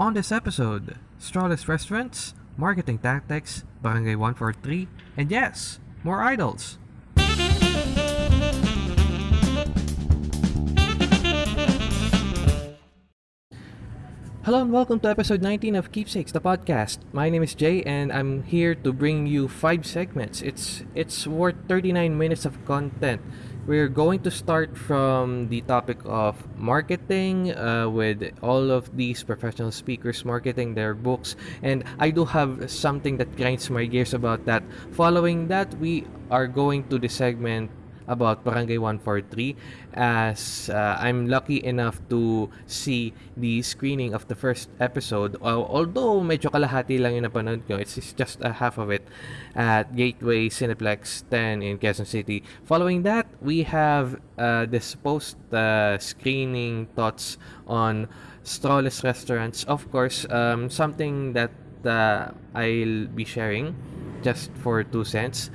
On this episode, Strawless Restaurants, Marketing Tactics, Barangay 143, and yes, more idols. Hello and welcome to episode 19 of Keepsakes, the podcast. My name is Jay and I'm here to bring you five segments. It's it's worth 39 minutes of content. We're going to start from the topic of marketing uh, with all of these professional speakers marketing their books and I do have something that grinds my gears about that. Following that, we are going to the segment about Barangay 143 as uh, I'm lucky enough to see the screening of the first episode. Uh, although medyo kalahati lang yung napanood ko, it's, it's just a half of it at Gateway Cineplex 10 in Quezon City. Following that, we have uh, this post uh, screening thoughts on Strawless Restaurants. Of course, um, something that uh, I'll be sharing just for two cents.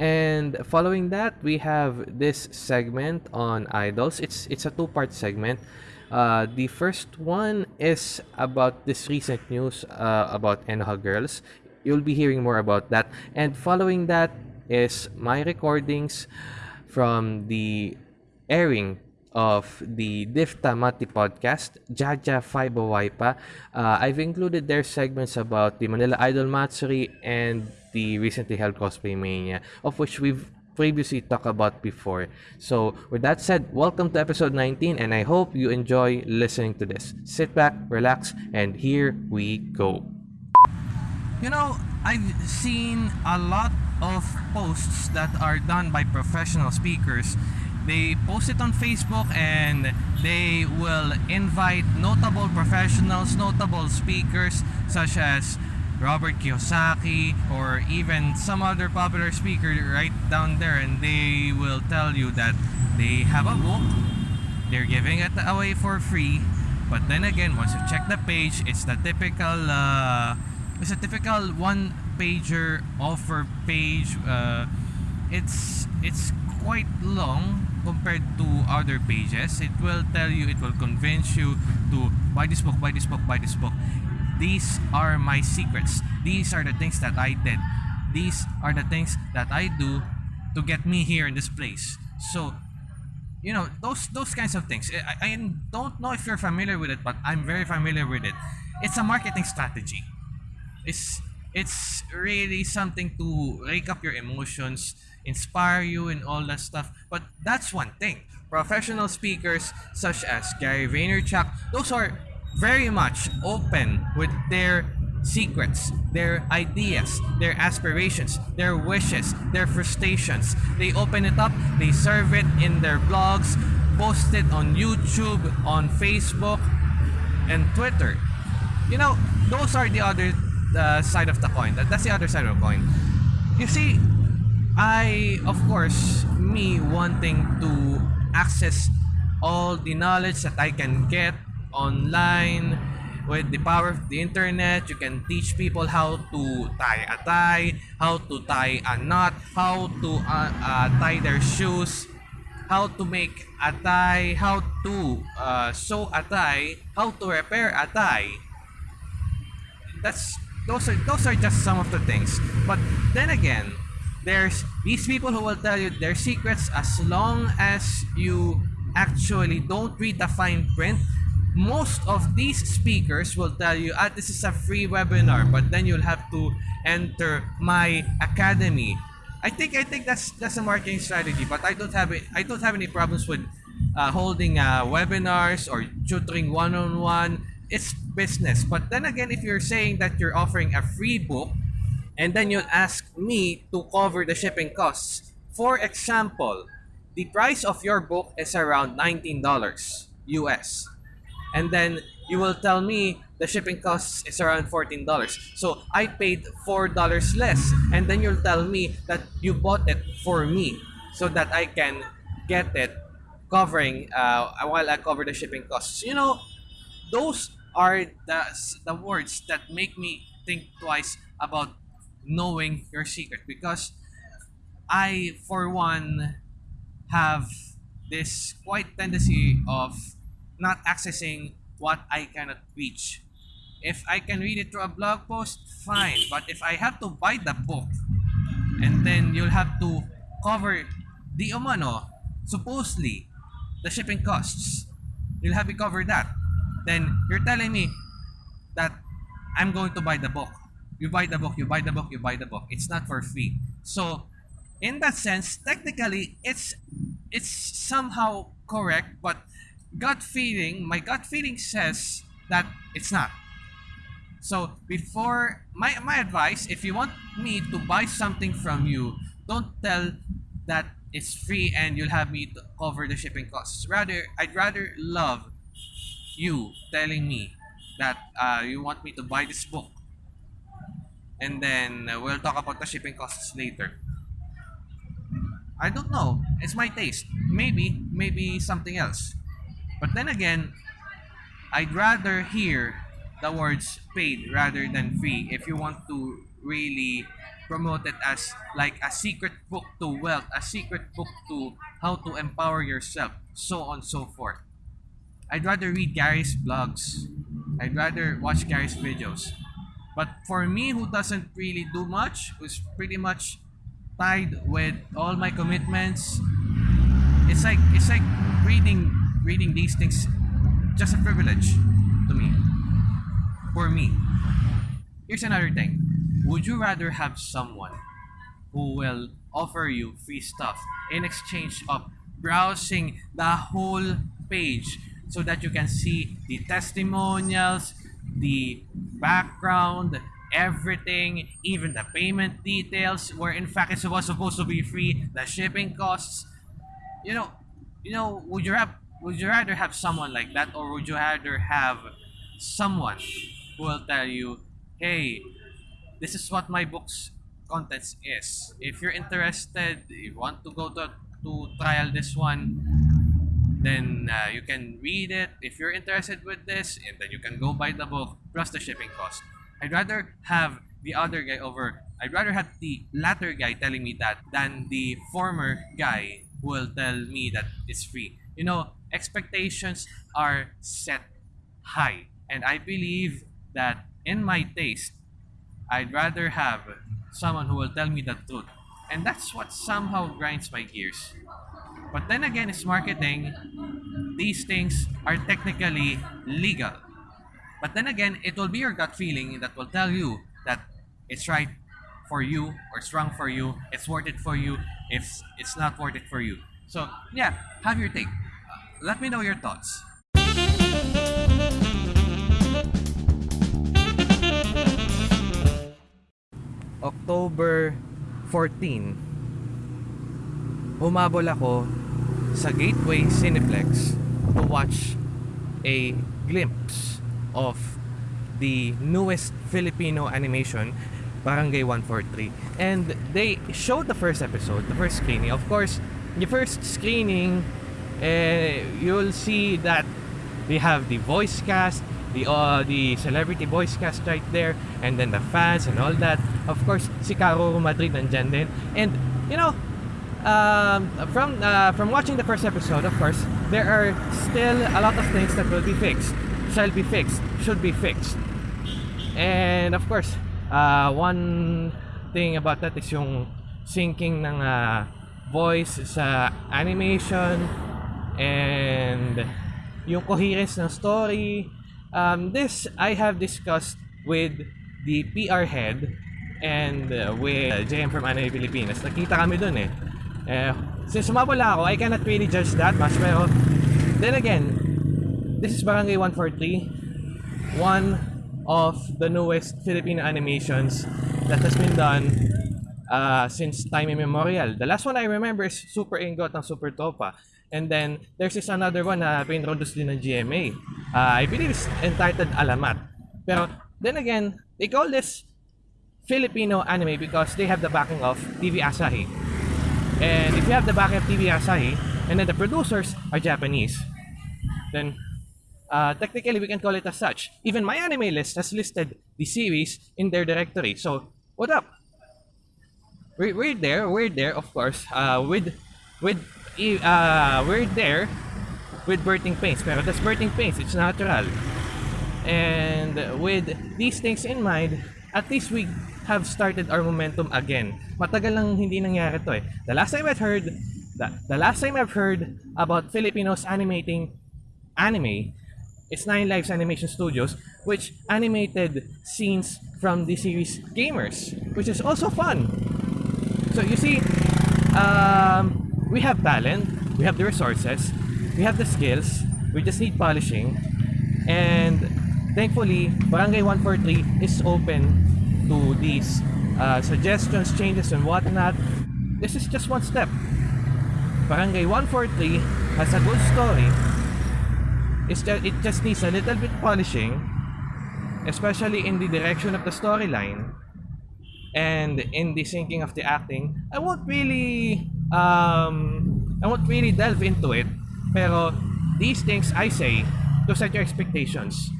And following that, we have this segment on idols. It's it's a two-part segment. Uh, the first one is about this recent news uh, about Enoha Girls. You'll be hearing more about that. And following that is my recordings from the airing of the Difta Mati podcast, Jaja Faiba Waipa. Uh, I've included their segments about the Manila Idol Matsuri and the recently held Cosplay Mania, of which we've previously talked about before. So, with that said, welcome to episode 19, and I hope you enjoy listening to this. Sit back, relax, and here we go. You know, I've seen a lot of posts that are done by professional speakers. They post it on Facebook and they will invite notable professionals, notable speakers such as Robert Kiyosaki or even some other popular speaker right down there and they will tell you that they have a book. They're giving it away for free. But then again once you check the page it's the typical uh, it's a typical one pager offer page. Uh, it's it's quite long compared to other pages it will tell you it will convince you to buy this book buy this book buy this book these are my secrets. These are the things that I did. These are the things that I do to get me here in this place. So, you know, those those kinds of things. I, I don't know if you're familiar with it, but I'm very familiar with it. It's a marketing strategy. It's it's really something to rake up your emotions, inspire you, and all that stuff. But that's one thing. Professional speakers such as Gary Vaynerchuk, those are very much open with their secrets, their ideas, their aspirations, their wishes, their frustrations. They open it up, they serve it in their blogs, post it on YouTube, on Facebook, and Twitter. You know, those are the other uh, side of the coin. That, that's the other side of the coin. You see, I, of course, me wanting to access all the knowledge that I can get online with the power of the internet you can teach people how to tie a tie how to tie a knot how to uh, uh, tie their shoes how to make a tie how to uh, sew a tie how to repair a tie that's those are those are just some of the things but then again there's these people who will tell you their secrets as long as you actually don't read the fine print most of these speakers will tell you, ah, this is a free webinar, but then you'll have to enter my academy. I think I think that's that's a marketing strategy, but I don't have it. I don't have any problems with uh, holding uh, webinars or tutoring one-on-one. It's business. But then again, if you're saying that you're offering a free book, and then you'll ask me to cover the shipping costs. For example, the price of your book is around $19 US and then you will tell me the shipping costs is around $14. So I paid $4 less and then you'll tell me that you bought it for me so that I can get it covering uh, while I cover the shipping costs. You know, those are the, the words that make me think twice about knowing your secret because I, for one, have this quite tendency of not accessing what I cannot reach. if I can read it through a blog post, fine. But if I have to buy the book, and then you'll have to cover the umano, supposedly, the shipping costs. You'll have to cover that. Then you're telling me that I'm going to buy the book. You buy the book, you buy the book, you buy the book. It's not for free. So, in that sense, technically, it's it's somehow correct, but gut feeling, my gut feeling says that it's not. So before my my advice, if you want me to buy something from you, don't tell that it's free and you'll have me to cover the shipping costs. Rather, I'd rather love you telling me that uh, you want me to buy this book, and then uh, we'll talk about the shipping costs later. I don't know. It's my taste. Maybe, maybe something else. But then again, I'd rather hear the words paid rather than free if you want to really promote it as like a secret book to wealth, a secret book to how to empower yourself, so on and so forth. I'd rather read Gary's blogs. I'd rather watch Gary's videos. But for me who doesn't really do much, who's pretty much tied with all my commitments, it's like it's like reading reading these things just a privilege to me. For me. Here's another thing. Would you rather have someone who will offer you free stuff in exchange of browsing the whole page so that you can see the testimonials, the background, everything, even the payment details, where in fact it was supposed to be free, the shipping costs. You know, you know, would you have would you rather have someone like that or would you rather have someone who will tell you, hey, this is what my book's contents is. If you're interested, if you want to go to, to trial this one, then uh, you can read it. If you're interested with this and then you can go buy the book plus the shipping cost. I'd rather have the other guy over. I'd rather have the latter guy telling me that than the former guy who will tell me that it's free. You know expectations are set high and i believe that in my taste i'd rather have someone who will tell me the truth. And that's what somehow grinds my gears but then again, it's marketing. These things are technically legal. But then again, it will be your gut feeling that will tell you that it's right for you or it's wrong for you, it's worth it for you, if it's not worth it for you. So, yeah, have your take. Let me know your thoughts. October 14 humabol ako sa Gateway Cineplex to watch a glimpse of the newest Filipino animation Barangay 143 and they showed the first episode the first screening. Of course the first screening uh, you'll see that they have the voice cast the uh, the celebrity voice cast right there and then the fans and all that. Of course si Caro Madrid nandyan din. And you know um, from uh, from watching the first episode of course there are still a lot of things that will be fixed shall be fixed should be fixed. And of course uh, one thing about that is yung syncing ng uh, voice sa animation and yung coherence ng story. Um, this I have discussed with the PR head and uh, with uh, JM from Anime Pilipinas. Nakita kami dun eh eh, since sumabala ako, I cannot really judge that much. Pero, then again, this is Barangay 143. One of the newest Filipino animations that has been done uh, since time immemorial. The last one I remember is Super Ingot ng Super Topa. And then, there's this another one na pinroduce din ng GMA. Uh, I believe it's entitled Alamat. Pero, then again, they call this Filipino anime because they have the backing of TV Asahi. And if you have the backup TV Asahi, and then the producers are Japanese, then uh, technically we can call it as such. Even my anime list has listed the series in their directory. So, what up? We're, we're there, we're there, of course, uh, with, with, uh, we're there with birthing pains. Pero that's birthing pains, it's natural. And with these things in mind, at least we have started our momentum again. Matagal nang hindi nangyari to eh. The last time I've heard, the, the last time I've heard about Filipinos animating anime, it's Nine Lives Animation Studios, which animated scenes from the series Gamers, which is also fun. So you see, um, we have talent, we have the resources, we have the skills, we just need polishing, and thankfully, Barangay 143 is open to these uh, suggestions, changes, and whatnot. This is just one step. Barangay 143 has a good story. It's just, it just needs a little bit polishing, especially in the direction of the storyline and in the syncing of the acting. I won't really um, I won't really delve into it. Pero these things I say to set your expectations.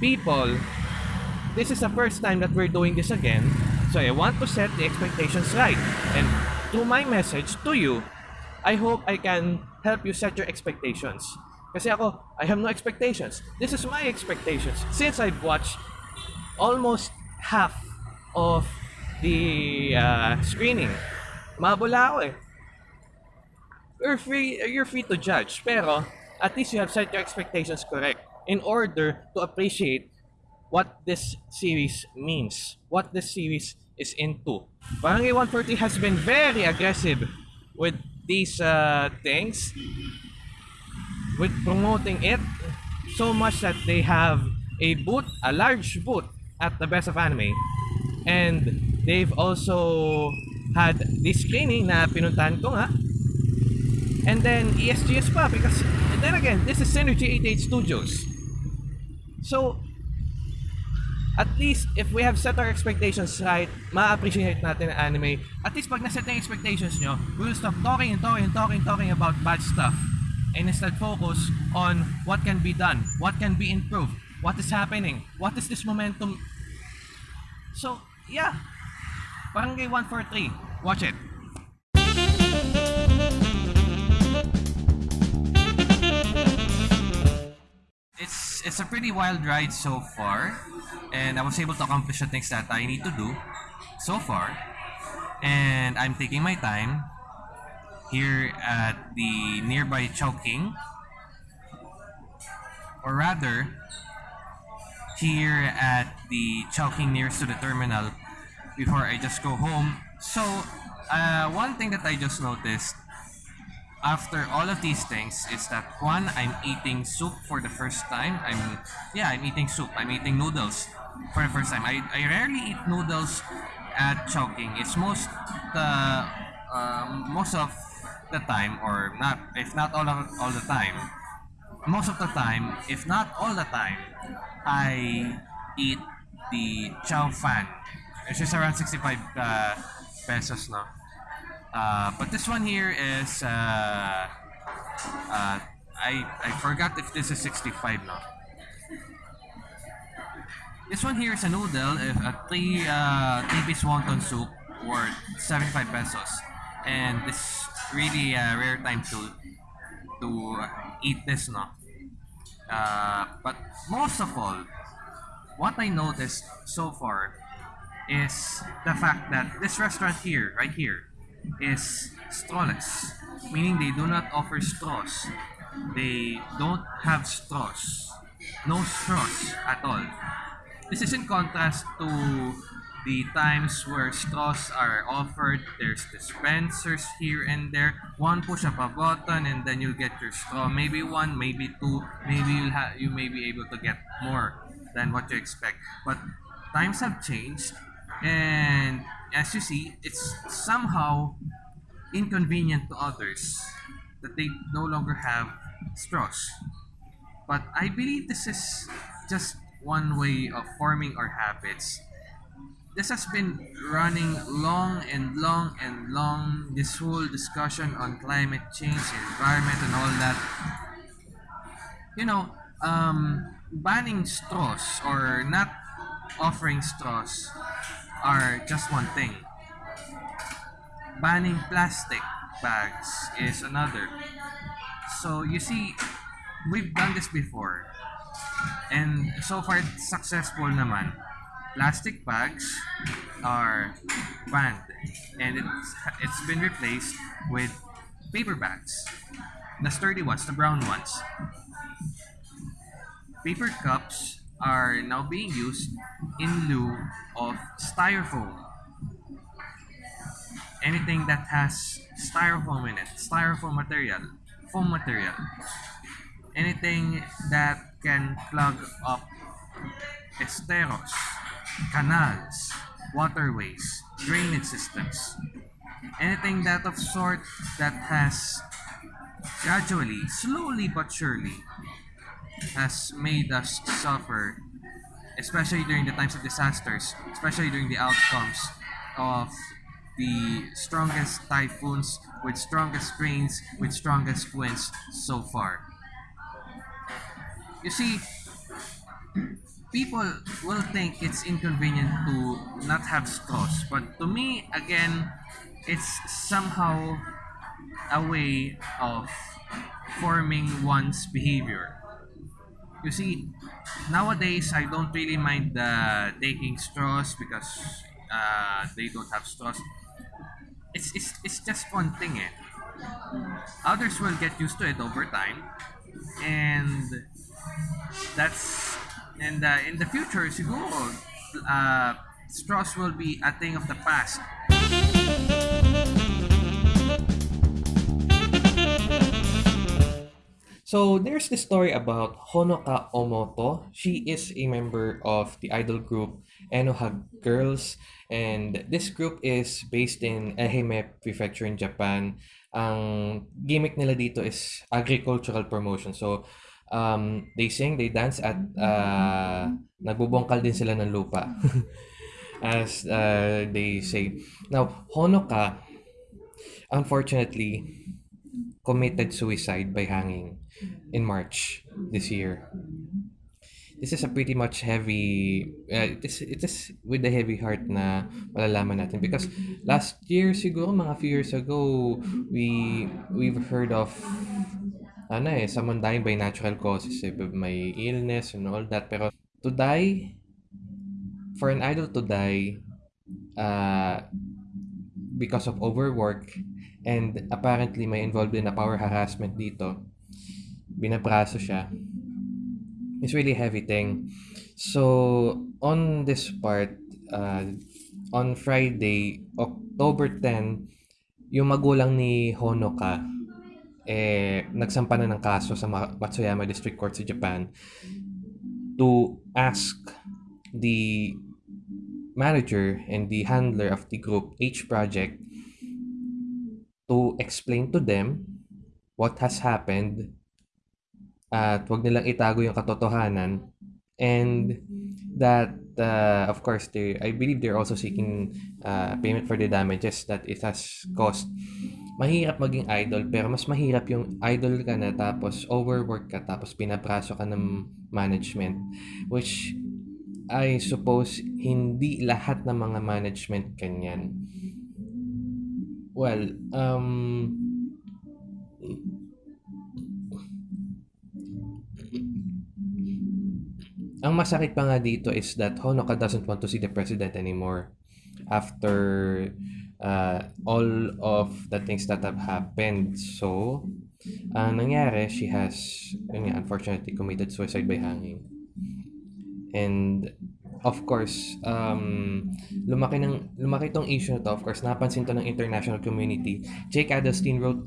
People, this is the first time that we're doing this again. So I want to set the expectations right. And through my message to you, I hope I can help you set your expectations. Kasi ako, I have no expectations. This is my expectations. Since I've watched almost half of the uh, screening, mabula ako eh. You're free, you're free to judge. Pero, at least you have set your expectations correct in order to appreciate what this series means, what this series is into. Barangay 140 has been very aggressive with these uh, things, with promoting it so much that they have a booth, a large booth at the Best of Anime. And they've also had this screening na pinuntahan ko nga. And then ESGS pa because then again, this is Synergy 88 Studios. So, at least if we have set our expectations right, ma-appreciate natin ang anime. At least pag naset yung expectations nyo, we will stop talking and talking and talking talking about bad stuff. And instead focus on what can be done, what can be improved, what is happening, what is this momentum. So, yeah. Barangay 143. Watch it. It's a pretty wild ride so far, and I was able to accomplish the things that I need to do so far. And I'm taking my time here at the nearby Chowking, or rather, here at the Chowking nearest to the terminal before I just go home. So, uh, one thing that I just noticed after all of these things is that one, I'm eating soup for the first time. I'm yeah, I'm eating soup. I'm eating noodles for the first time. I, I rarely eat noodles at Chowking. It's most the um, most of the time, or not if not all of, all the time. Most of the time, if not all the time, I eat the chow fan. It's just around 65 uh, pesos, no? Uh, but this one here is uh, uh, I I forgot if this is 65 now. This one here is a noodle, uh, a three uh, three piece wonton soup worth 75 pesos, and this really a rare time to to eat this, now. Uh, but most of all, what I noticed so far is the fact that this restaurant here, right here, is strawless, meaning they do not offer straws. They don't have straws, no straws at all. This is in contrast to the times where straws are offered. There's dispensers here and there. One push up a button and then you'll get your straw. Maybe one, maybe two. Maybe you'll have you may be able to get more than what you expect. But times have changed, and as you see, it's somehow inconvenient to others that they no longer have straws. But I believe this is just one way of forming our habits. This has been running long and long and long, this whole discussion on climate change, environment, and all that. You know, um, banning straws or not offering straws are just one thing. Banning plastic bags is another. So you see, we've done this before. And so far, it's successful naman. Plastic bags are banned and it's, it's been replaced with paper bags. The sturdy ones, the brown ones. Paper cups are now being used in lieu of styrofoam. Anything that has styrofoam in it, styrofoam material, foam material. Anything that can plug up esteros, canals, waterways, drainage systems. Anything that of sort that has gradually, slowly but surely, has made us suffer, especially during the times of disasters, especially during the outcomes of the strongest typhoons with strongest rains with strongest winds so far. You see, people will think it's inconvenient to not have straws, but to me, again, it's somehow a way of forming one's behavior. You see, nowadays I don't really mind the taking straws because uh, they don't have straws. It's, it's, it's just one thing eh. Others will get used to it over time and that's and uh, in the future siguro uh, straws will be a thing of the past So there's this story about Honoka Omoto. She is a member of the idol group Enoha Girls and this group is based in Ehime Prefecture in Japan. Ang gimmick nila dito is agricultural promotion. So um, they sing, they dance at uh, nagbubongkal din sila ng lupa. As uh, they say. Now, Honoka unfortunately committed suicide by hanging in March this year. This is a pretty much heavy uh, it is it is with a heavy heart na malalaman natin because last year siguro mga few years ago we we've heard of ano eh someone dying by natural causes eh, may illness and all that pero to die for an idol to die uh, because of overwork and apparently may involved in a power harassment dito binabraso siya. It's really heavy thing. So, on this part, uh, on Friday, October 10, yung magulang ni Honoka, eh, nagsampa na ng kaso sa Matsuyama District Court sa Japan to ask the manager and the handler of the group H Project to explain to them what has happened at wag nilang itago yung katotohanan. And that uh, of course they I believe they're also seeking uh, payment for the damages that it has caused mahirap maging idol pero mas mahirap yung idol ka na tapos overwork ka tapos pinapraso ka ng management which I suppose hindi lahat ng mga management kanyan well um Ang masakit pa nga dito is that Honoka doesn't want to see the president anymore after uh, all of the things that have happened. So, ang nangyari, she has, yun nga, unfortunately, committed suicide by hanging. And, of course, um, lumaki, ng, lumaki tong issue na to. Of course, napansin to ng international community. Jake Adelstein wrote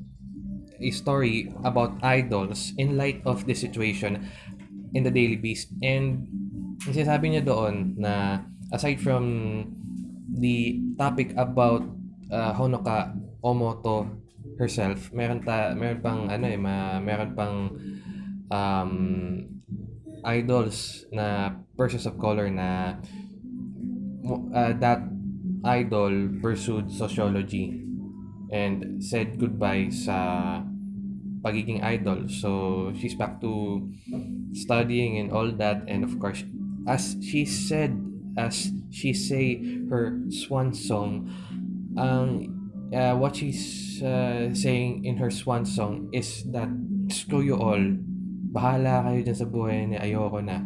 a story about idols in light of this situation in the Daily Beast. And sinasabi niya doon na aside from the topic about uh, Honoka Omoto herself, meron ta meron pang ano eh, ma, meron pang um, idols na persons of color na uh, that idol pursued sociology and said goodbye sa pagiging idol. So she's back to studying and all that and of course as she said as she say her swan song ang uh, what she's uh, saying in her swan song is that screw you all bahala kayo dyan sa buhay niya, ayoko na.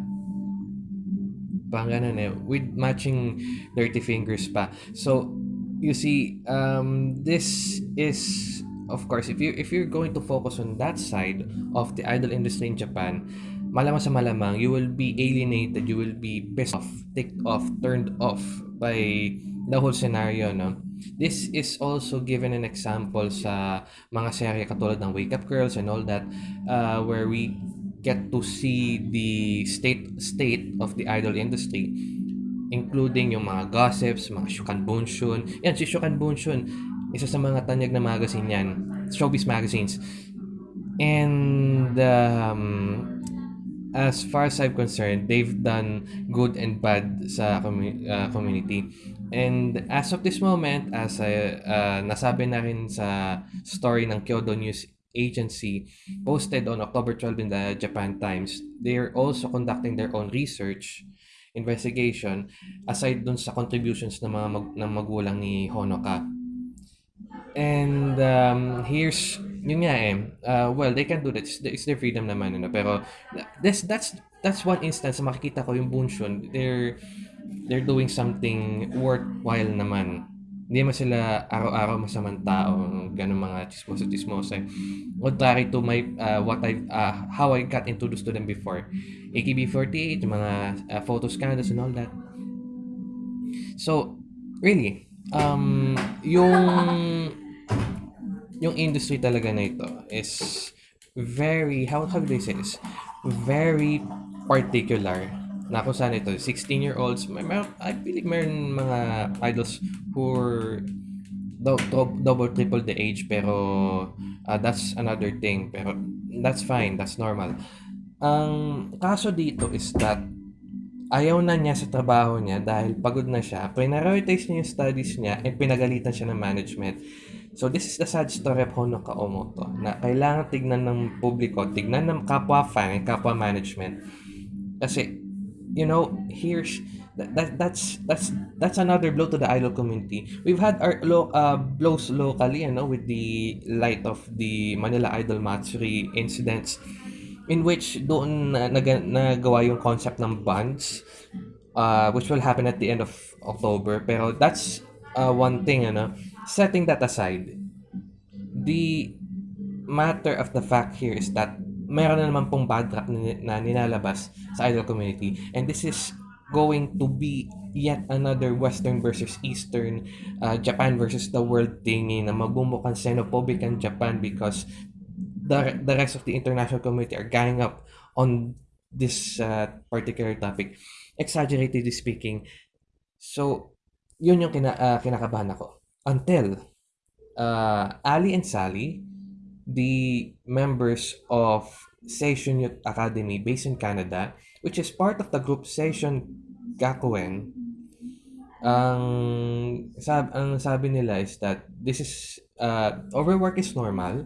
Pang ganun eh, with matching dirty fingers pa. So, you see, um, this is, of course, if you if you're going to focus on that side of the idol industry in Japan, malamang sa malamang, you will be alienated, you will be pissed off, ticked off, turned off by the whole scenario, no? This is also given an example sa mga serye katulad ng Wake Up Girls and all that, uh, where we get to see the state state of the idol industry including yung mga gossips, mga Shukan Bunshun. Yan, si Shukan Bunshun, isa sa mga tanyag na magazine yan, showbiz magazines. And um, as far as I'm concerned, they've done good and bad sa commu- uh, community. And as of this moment, as I, uh, nasabi na rin sa story ng Kyodo News Agency posted on October 12 in the Japan Times, they are also conducting their own research investigation aside dun sa contributions ng mga mag, ng magulang ni Honoka. And um, here's yun nga eh. Uh, well, they can do that. It's, it's their freedom naman. Ano? Pero this, that's that's one instance makikita ko yung Bunshun. They're they're doing something worthwhile naman. Hindi mo sila araw-araw masamang tao, ganun mga chismosa-chismosa. Contrary to my, uh, what I, uh, how I got introduced to them before. AKB48, yung mga uh, photo scandals and all that. So, really, um, yung yung industry talaga na ito is very, how, how do I say this? Very particular na kung saan ito, 16-year-olds, may, may, I believe meron mga idols who are do, do, double, triple the age, pero uh, that's another thing. Pero that's fine, that's normal. Ang kaso dito is that ayaw na niya sa trabaho niya dahil pagod na siya. Prioritize niya yung studies niya and pinagalitan siya ng management. So this is the sad story of Honoka Omoto na kailangan tignan ng publiko, tignan ng kapwa fan, kapwa management. Kasi you know, here's that, that that's that's that's another blow to the idol community. We've had our lo, uh, blows locally, you know, with the light of the Manila Idol Matsuri incidents in which doon na, nag, nagawa yung concept ng bands uh, which will happen at the end of October. Pero that's uh, one thing, ano, setting that aside, the matter of the fact here is that meron na naman pong bad rap na, nilalabas sa idol community. And this is going to be yet another Western versus Eastern, uh, Japan versus the world thingy na magbumukhang xenophobic ang Japan because the, the rest of the international community are ganging up on this uh, particular topic. Exaggeratedly speaking. So, yun yung kina, uh, kinakabahan ako. Until uh, Ali and Sally the members of Seishun Youth Academy based in Canada, which is part of the group Seishun Gakuen, ang, sab ang sabi nila is that this is, uh, overwork is normal,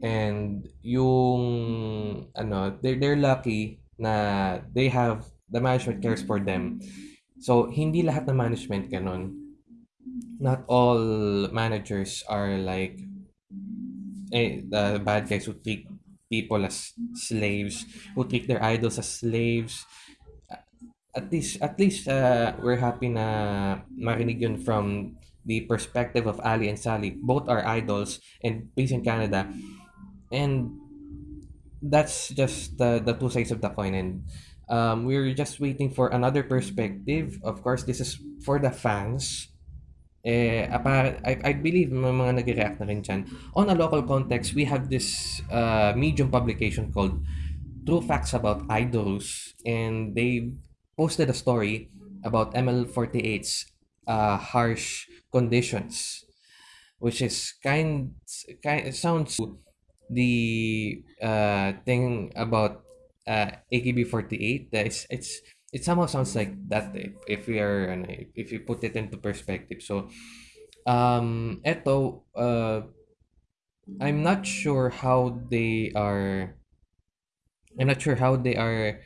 and yung, ano, they're, they're lucky na they have, the management cares for them. So, hindi lahat ng management ganun. Not all managers are like eh, the bad guys who treat people as slaves, who treat their idols as slaves. At least, at least uh, we're happy na marinig yun from the perspective of Ali and Sally. Both are idols and based in Canada. And that's just the, the two sides of the coin. And um, we're just waiting for another perspective. Of course, this is for the fans eh, apparent, I, I believe may mga nag-react na rin dyan. On a local context, we have this uh, medium publication called True Facts About Idols and they posted a story about ML48's uh, harsh conditions which is kind, kind sounds the uh, thing about uh, AKB48 that it's, it's it somehow sounds like that if, if we are ano, if you put it into perspective. So um eto uh I'm not sure how they are I'm not sure how they are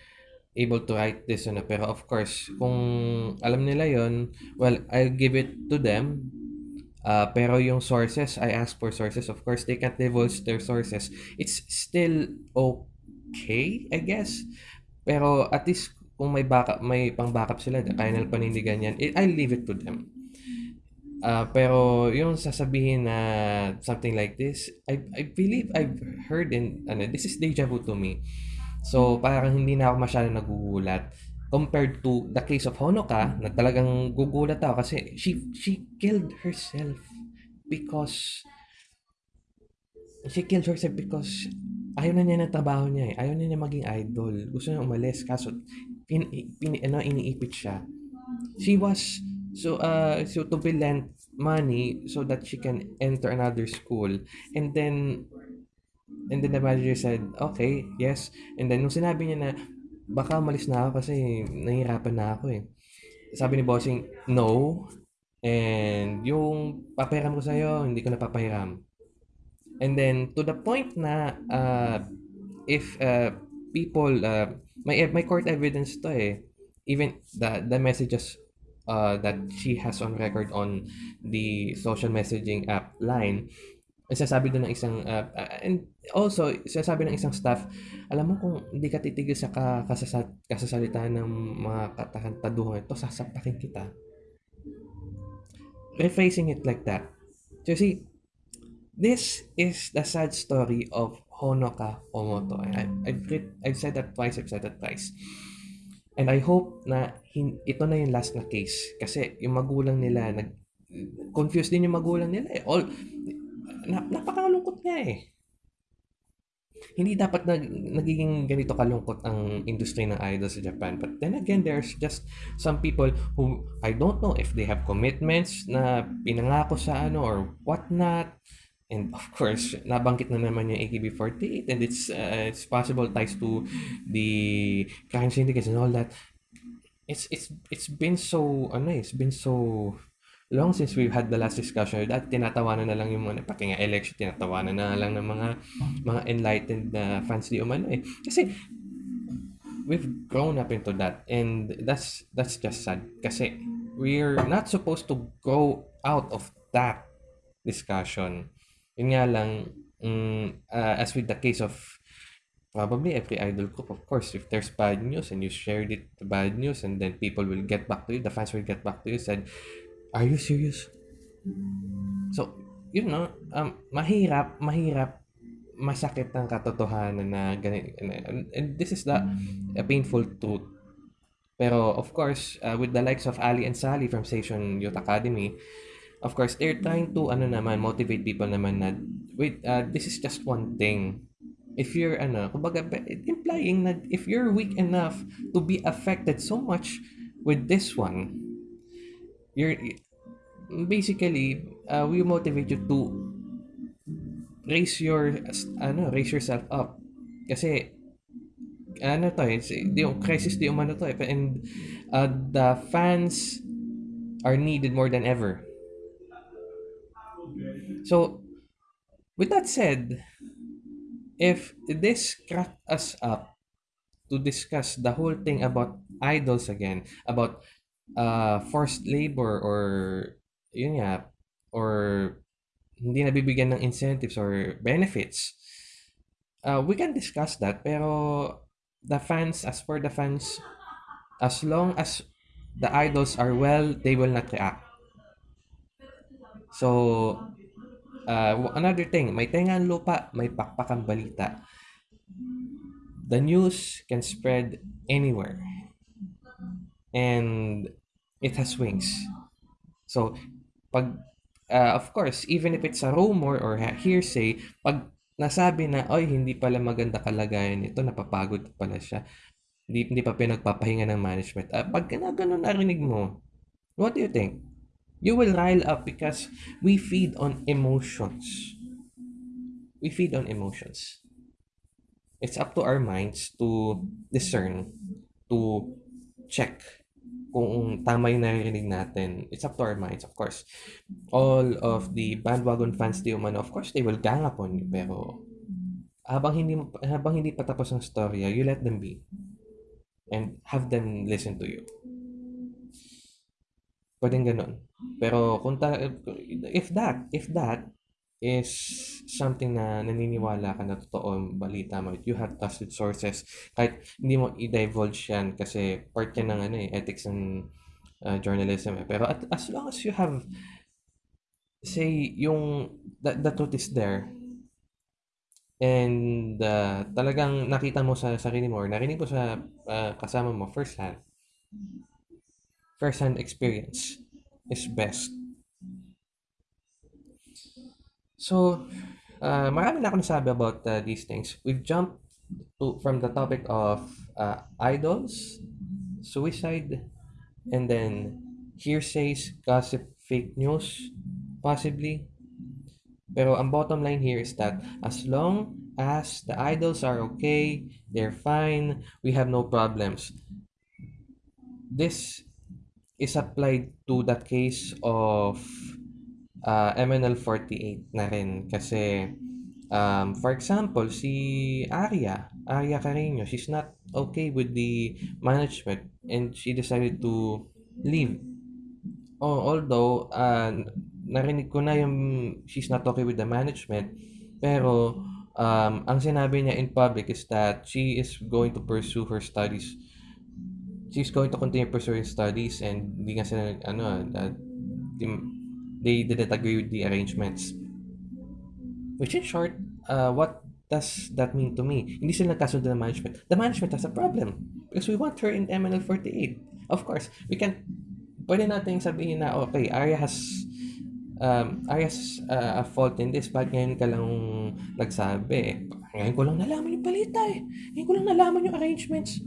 able to write this ano pero of course kung alam nila yon well I'll give it to them. Uh, pero yung sources I ask for sources. Of course they can't divulge their sources. It's still okay okay, I guess. Pero at least kung may backup, may pang-backup sila, kaya nilang panindigan yan, eh, I'll leave it to them. Uh, pero yung sasabihin na something like this, I, I believe I've heard in, ano, this is deja vu to me. So, parang hindi na ako masyado nagugulat compared to the case of Honoka na talagang gugulat ako kasi she she killed herself because she killed herself because ayaw na niya ng trabaho niya eh. Ayaw na niya maging idol. Gusto niya umalis kaso pin, pin, ano, iniipit siya. She was so uh so to be lent money so that she can enter another school and then and then the manager said okay yes and then nung sinabi niya na baka malis na ako kasi nahihirapan na ako eh. Sabi ni bossing, no. And yung papahiram ko sa'yo, hindi ko na papahiram. And then, to the point na uh, if uh, people, uh, may, may court evidence to eh. Even the, the messages uh, that she has on record on the social messaging app line, sasabi doon ng isang uh, and also sasabi ng isang staff alam mo kung hindi ka titigil sa kasasa, kasasalita ng mga katakantaduhan ito sasapakin kita rephrasing it like that so see this is the sad story of Honoka Omoto I, I've, I've said that twice I've said that twice and I hope na hin, ito na yung last na case kasi yung magulang nila nag confused din yung magulang nila eh. all na, napakalungkot nga eh. Hindi dapat nag, nagiging ganito kalungkot ang industry ng idol sa Japan. But then again, there's just some people who I don't know if they have commitments na pinangako sa ano or what not. And of course, nabanggit na naman yung AKB48 and it's uh, it's possible ties to the crime syndicates and all that. It's it's it's been so ano, eh, it's been so long since we've had the last discussion. That tinatawanan na lang yung mga pati nga election tinatawanan na lang ng mga mga enlightened na fans di umano eh. Kasi we've grown up into that and that's that's just sad. Kasi we're not supposed to go out of that discussion yun nga lang um, uh, as with the case of probably every idol group of course if there's bad news and you shared it the bad news and then people will get back to you the fans will get back to you said Are you serious? So, yun no, um, mahirap, mahirap, masakit ang katotohanan na ganito. And this is the a painful truth. Pero of course, uh, with the likes of Ali and Sally from Station Youth Academy, of course, they're trying to ano naman motivate people naman na wait, uh, this is just one thing. If you're ano, kumbaga implying na if you're weak enough to be affected so much with this one, you're basically uh, we motivate you to raise your ano raise yourself up kasi ano to eh yung crisis di umano to eh and uh, the fans are needed more than ever so with that said if this cracked us up to discuss the whole thing about idols again about uh forced labor or yun nga, or hindi nabibigyan ng incentives or benefits, uh, we can discuss that. Pero the fans, as for the fans, as long as the idols are well, they will not react. So, uh, another thing, may tengang lupa, may pakpakang balita. The news can spread anywhere. And it has wings. So, pag uh, of course, even if it's a rumor or hearsay, pag nasabi na, oy, hindi pala maganda kalagayan nito, napapagod pala siya, hindi, hindi pa pinagpapahinga ng management. Uh, pag na ganun narinig mo, what do you think? You will rile up because we feed on emotions. We feed on emotions. It's up to our minds to discern, to check kung tama yung naririnig natin, it's up to our minds, of course. All of the bandwagon fans di umano, of course, they will gang upon you. Pero, habang hindi, habang hindi pa tapos ang storya, you let them be. And have them listen to you. Pwedeng ganun. Pero, kung ta- if that, if that, is something na naniniwala ka na totoo balita mo. You have trusted sources. Kahit hindi mo i-divulge yan kasi part yan ng ano, eh, ethics and uh, journalism. Eh. Pero at, as long as you have, say, yung, the, the truth is there, and uh, talagang nakita mo sa sarili mo or narinig mo sa uh, kasama mo first hand, first hand experience is best. So, uh, marami na ako nasabi about uh, these things. We've jumped to, from the topic of uh, idols, suicide, and then hearsays, gossip, fake news, possibly. Pero ang bottom line here is that as long as the idols are okay, they're fine, we have no problems. This is applied to that case of uh, MNL48 na rin. Kasi um, for example si Arya Arya Carino she's not okay with the management and she decided to leave. Oh, although uh, narinig ko na yung she's not okay with the management pero um, ang sinabi niya in public is that she is going to pursue her studies she's going to continue pursuing studies and hindi nga sila ano that they didn't agree with the arrangements. Which in short, uh, what does that mean to me? Hindi sila nagkasundo ng management. The management has a problem because we want her in MNL48. Of course, we can pwede nating sabihin na okay, Arya has um, Arya uh, a fault in this. Bakit ngayon ka lang nagsabi? Ngayon ko lang nalaman yung balita eh. Ngayon ko lang nalaman yung arrangements.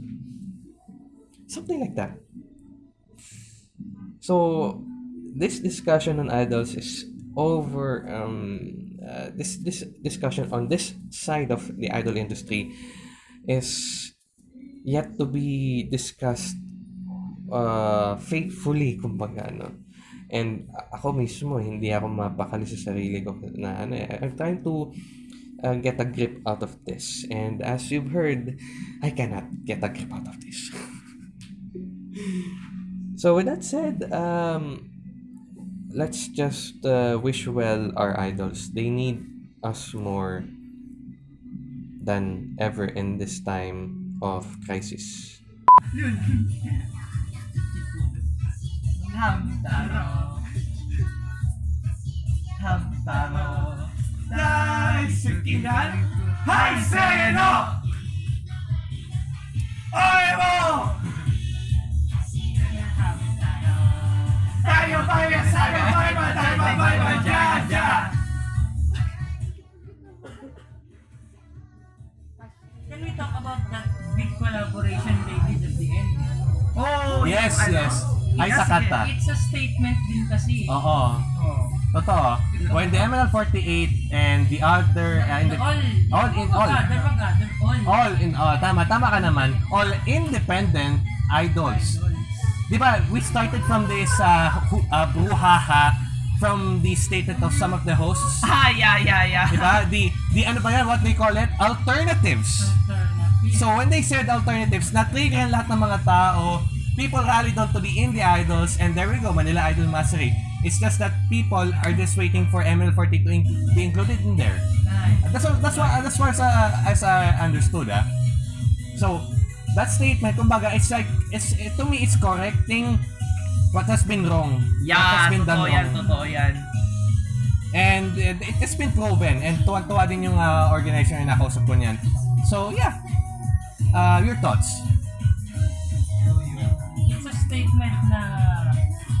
Something like that. So, this discussion on idols is over um, uh, this this discussion on this side of the idol industry is yet to be discussed uh, faithfully kumbaga no? And ako mismo hindi ako mapakali sa sarili ko na ano eh, I'm trying to uh, get a grip out of this. And as you've heard I cannot get a grip out of this so with that said um let's just uh, wish well our idols. They need us more than ever in this time of crisis. Hamtaro Hamtaro Oy kanta. It's a statement din kasi. Oo. Oh. Totoo. When the MNL48 and the other... Uh, in the, all. all in all. All. all in all. Tama, tama ka naman. All independent idols. Di ba, we started from this uh, uh, brouhaha from the statement of some of the hosts. Ah, yeah, yeah, yeah. Di ba? The, the ano ba yan? What they call it? Alternatives. Alternative. So when they said alternatives, na-trigger lahat ng mga tao. People rallied on to the indie idols and there we go, Manila Idol Mastery. It's just that people are just waiting for ML40 to in- be included in there. Nice. That's what, that's what, that's what as, uh, as I understood, ah. So, that statement, kumbaga, it's like, it's, to me, it's correcting what has been wrong. what Yeah, has been done yan, wrong. totoo yan. And it, it has been proven and tuwan-tuwa din yung uh, organization na nakausap ko niyan. So, yeah. Uh, your thoughts? Statement na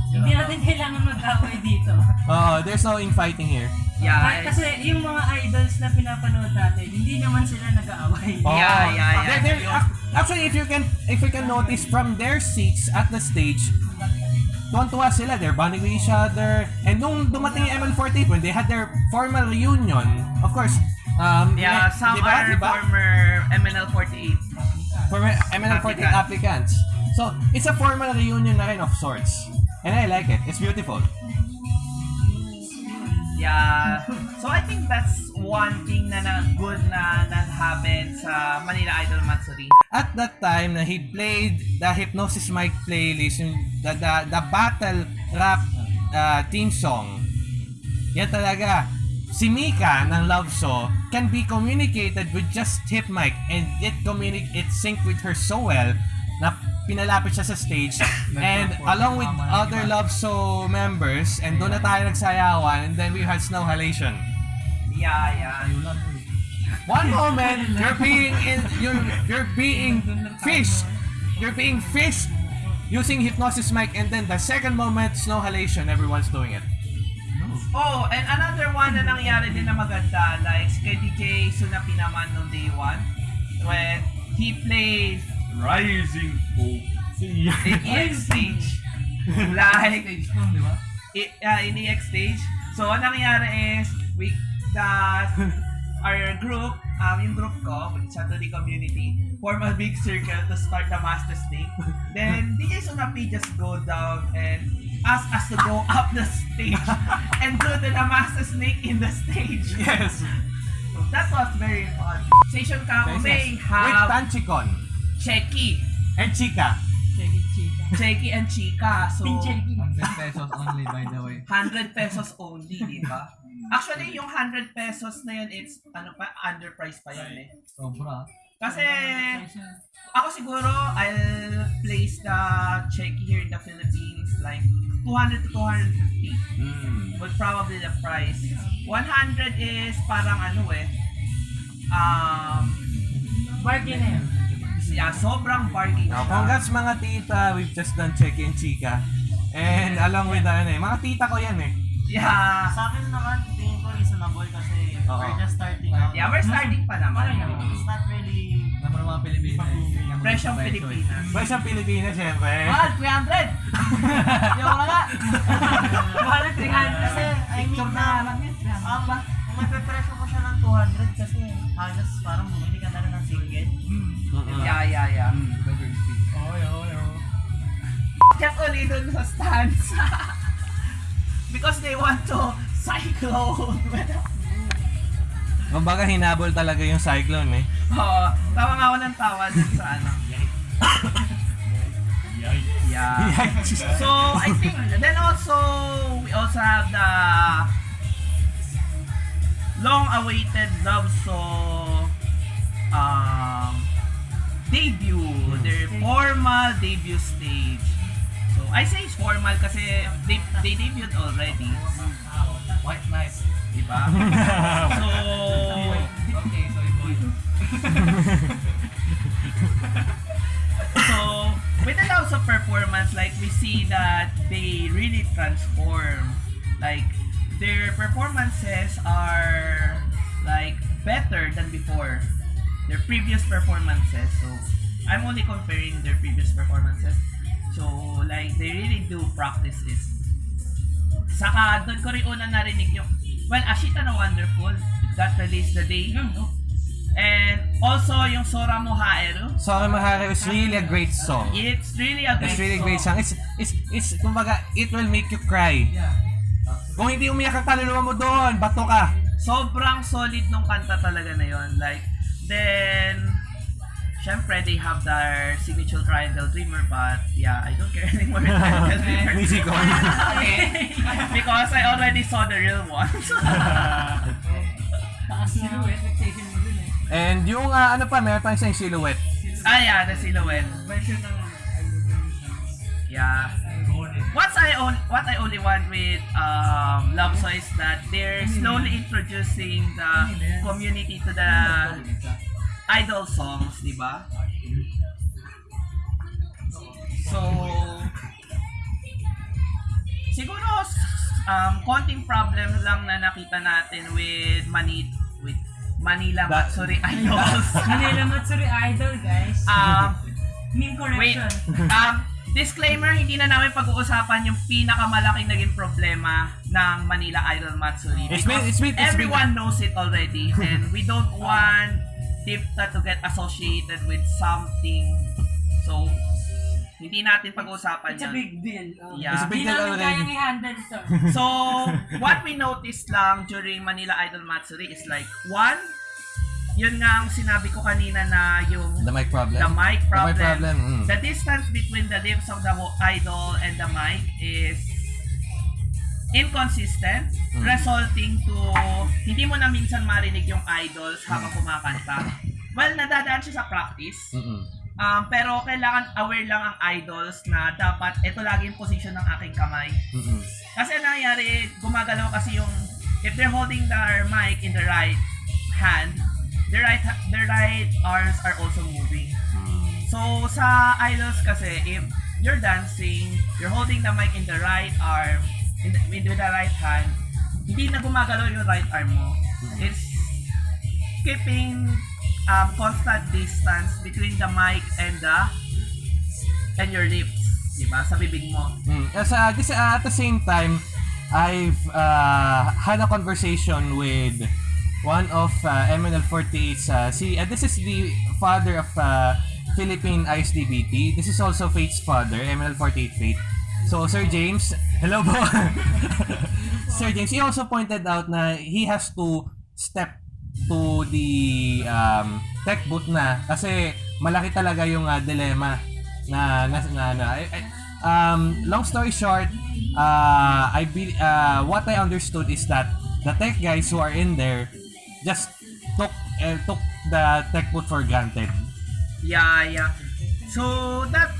hindi natin kailangan mag-away dito. Uh, there's no infighting here. Yeah. Kahit kasi yung mga idols na pinapanood natin, hindi naman sila nag-aaway. Oh, Yeah, yeah, yeah. They're- they're- ac- actually, if you can if you can notice from their seats at the stage, tuwan-tuwa sila. They're bonding with each other. And nung dumating yung ML48, when they had their formal reunion, of course, um, Yeah, some diba, are diba? former MNL48. former ML48 applicants. So, it's a formal reunion na rin of sorts. And I like it. It's beautiful. Yeah. So I think that's one thing na, na good na na happen sa Manila Idol Matsuri. At that time na he played the Hypnosis Mic playlist, yung the, the, the battle rap uh, theme song, yan talaga. si Mika ng Love So can be communicated with just tip mic and it communic it sync with her so well na pinalapit siya sa stage and along with other Love So members and doon na tayo nagsayawan and then we had snow halation. Yeah, yeah. One moment you're being in you're you're being fished. You're being fished using hypnosis mic and then the second moment snow halation everyone's doing it. Oh, and another one na nangyari din na maganda, like kay DJ Sunapi naman nung day one, when he played Rising Hope in EX stage. like, i- uh, in EX stage. So, ang nangyari is, we, that, our group, um, yung group ko, which is the community, form a big circle to start the Master Snake. Then, DJ Sunapi just go down and ask us to go up the stage and do the Master Snake in the stage. Yes. So, that was very fun. Station Kako may With have Tanchicon Checky, and Chika. Checky chika. Checky and Chika. So, Pinchecky. 100 pesos only by the way. 100 pesos only, di ba? Actually, yung 100 pesos na yun, it's, ano pa, underpriced pa yun eh. Sobra. Kasi, ako siguro, I'll place the check here in the Philippines, like, 200 to 250 Mm. would probably the price. 100 is parang ano eh, um, Bargain yun. Yeah, sobrang. Now, siya. congrats mga tita, we've just done Cheki and Chika. And along with ano eh, mga tita ko yan eh. Yeah, Sa akin naman, tingin ko reasonable kasi Oo. we're just starting out. yeah, we're starting pa naman. It's not really... Naman mga Pilipinas. Presyong Pilipinas. Pwede sa Pilipinas, syempre. Mahal, 300! Yung na nga! Mahal na 300 Kasi, I mean na, ang ma- mapepresyo mo siya ng 200 kasi halos parang bumili ka na rin ng. Mm-mm. Yeah, yeah, yeah. Oy, oy, oy. Just only dun sa stands. Because they want to cyclone. Kumbaga hinabol talaga yung cyclone eh. Oo, tawa nga ako ng tawa dun sa ano. Yeah. So, I think, then also, we also have the long-awaited love song um, debut, their formal debut stage. So, I say it's formal kasi they, they debuted already. White Knight. Diba? So, Okay, so boy. So, with the lots of performance, like we see that they really transform. Like their performances are like better than before. Their previous performances. So, I'm only comparing their previous performances. So, like they really do practice this. Saka doon ko rin una narinig yung Well, Ashita na Wonderful that released the day. And also yung Sora mo Haeru. Sorry Mahari is really a great song. It's really a great It's really a great song. song. It's, it's, it's, kumbaga, it will make you cry. Kung hindi umiyak ang kaluluwa mo doon, bato ka. Sobrang solid nung kanta talaga na yon. Like, then, syempre, they have their signature Triangle Dreamer, but yeah, I don't care anymore with Triangle Dreamer. Music on. okay. Because I already saw the real one. Mo dun eh. And yung ah, ano pa, meron pa isang silhouette. ah, yeah, the silhouette. Version ng Yeah. What's I on, what I only want with um, Love So is that they're slowly introducing the community to the idol songs, di ba? So, siguro um, konting problem lang na nakita natin with Mani with Manila Matsuri Idols. Manila Matsuri Idol, guys. um, Meme Wait, correction. um, disclaimer, hindi na namin pag-uusapan yung pinakamalaking naging problema ng Manila Idol Matsuri. It's Because been- it's been- it's been- everyone knows it already and we don't want Tipta to get associated with something. So, hindi natin pag-uusapan It's a yun. big deal. Oh. Yeah. It's a big Hindi deal namin already. kayang i-handle ito. So, what we noticed lang during Manila Idol Matsuri is like, one, yun nga ang sinabi ko kanina na yung The mic problem. the mic problem. The mic problem, mm. The distance between the lips of the idol and the mic is inconsistent, Mm. resulting to hindi mo na minsan marinig yung idols habang Mm. kumakanta. Well, nadadaan siya sa practice. Mm-mm. Um, pero kailangan aware lang ang idols na dapat ito lagi yung position ng aking kamay. Mm-mm. Kasi ang nangyayari, gumagalaw kasi yung if they're holding their mic in the right hand, their right their right arms are also moving. So sa idols kasi if you're dancing, you're holding the mic in the right arm, in the, with the right hand, hindi na gumagalaw yung right arm mo. It's keeping um, constant distance between the mic and the and your lips, di ba? Sa bibig mo. Mm. As, uh, this, uh, at the same time, I've uh, had a conversation with one of uh, MNL48's, uh, si, uh, this is the father of uh, Philippine ISDBT. This is also Fate's father, MNL48 Fate. So, Sir James, hello po. Sir James, he also pointed out na he has to step to the um, tech booth na kasi malaki talaga yung uh, dilemma na na, na, na I- I- um, long story short uh, I be, uh, what I understood is that the tech guys who are in there just took uh, took the tech booth for granted Yeah, yeah. So that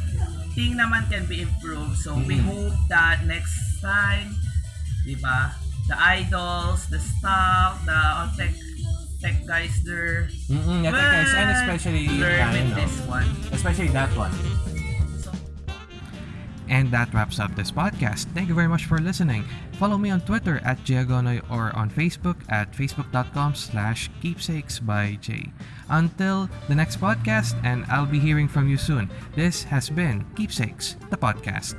thing naman can be improved. So we Mhm. hope that next time, di ba, the idols, the staff, the uh, tech tech guys there, mm yeah, tech guys and especially learn with know, this one. especially that one So, And that wraps up this podcast. Thank you very much for listening. Follow me on Twitter at Giagonoy or on Facebook at facebook.com slash keepsakes by J. Until the next podcast, and I'll be hearing from you soon. This has been Keepsakes, the podcast.